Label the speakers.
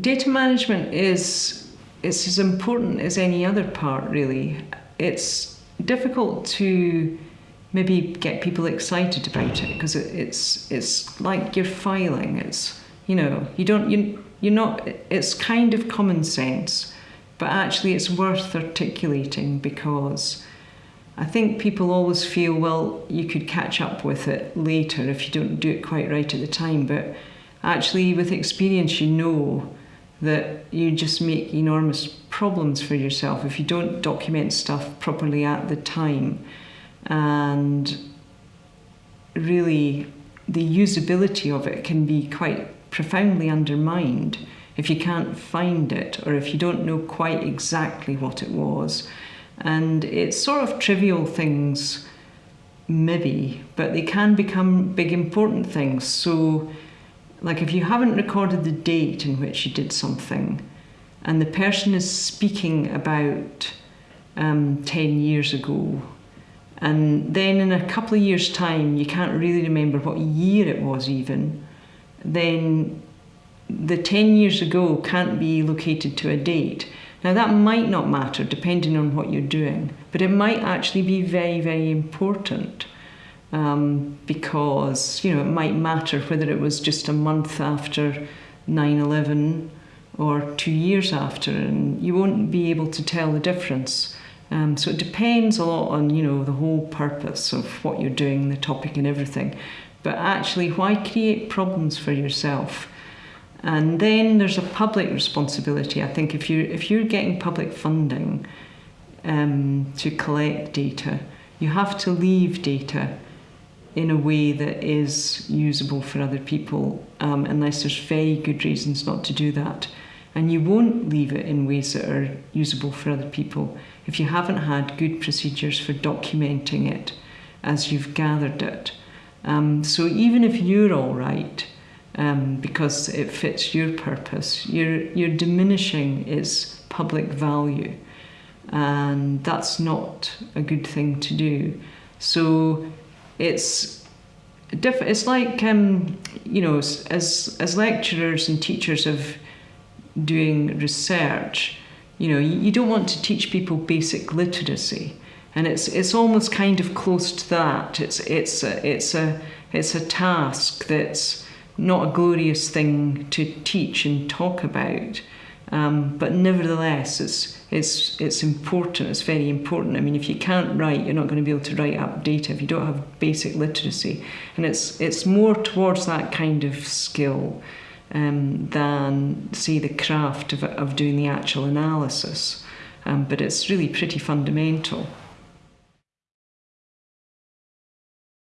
Speaker 1: data management is it's as important as any other part really. It's difficult to maybe get people excited about it because it, it's it's like you're filing. It's you know you don't you you're not it's kind of common sense but actually it's worth articulating because I think people always feel well you could catch up with it later if you don't do it quite right at the time but actually with experience you know that you just make enormous problems for yourself if you don't document stuff properly at the time. And really, the usability of it can be quite profoundly undermined if you can't find it or if you don't know quite exactly what it was. And it's sort of trivial things, maybe, but they can become big important things. So like if you haven't recorded the date in which you did something and the person is speaking about um, 10 years ago and then in a couple of years time you can't really remember what year it was even then the 10 years ago can't be located to a date. Now that might not matter depending on what you're doing but it might actually be very very important um, because you know it might matter whether it was just a month after 9/11 or two years after, and you won't be able to tell the difference. Um, so it depends a lot on you know the whole purpose of what you're doing, the topic, and everything. But actually, why create problems for yourself? And then there's a public responsibility. I think if you if you're getting public funding um, to collect data, you have to leave data in a way that is usable for other people, um, unless there's very good reasons not to do that. And you won't leave it in ways that are usable for other people if you haven't had good procedures for documenting it as you've gathered it. Um, so even if you're all right, um, because it fits your purpose, you're, you're diminishing its public value. And that's not a good thing to do. So it's diff- it's like um, you know as as lecturers and teachers of doing research you know you, you don't want to teach people basic literacy. And it's it's almost kind of close to that. It's it's a, it's a it's a task that's not a glorious thing to teach and talk about um, but nevertheless it's it's it's important. It's very important. I mean, if you can't write, you're not going to be able to write up data if you don't have basic literacy. And it's it's more towards that kind of skill um, than say the craft of of doing the actual analysis. Um, but it's really pretty fundamental.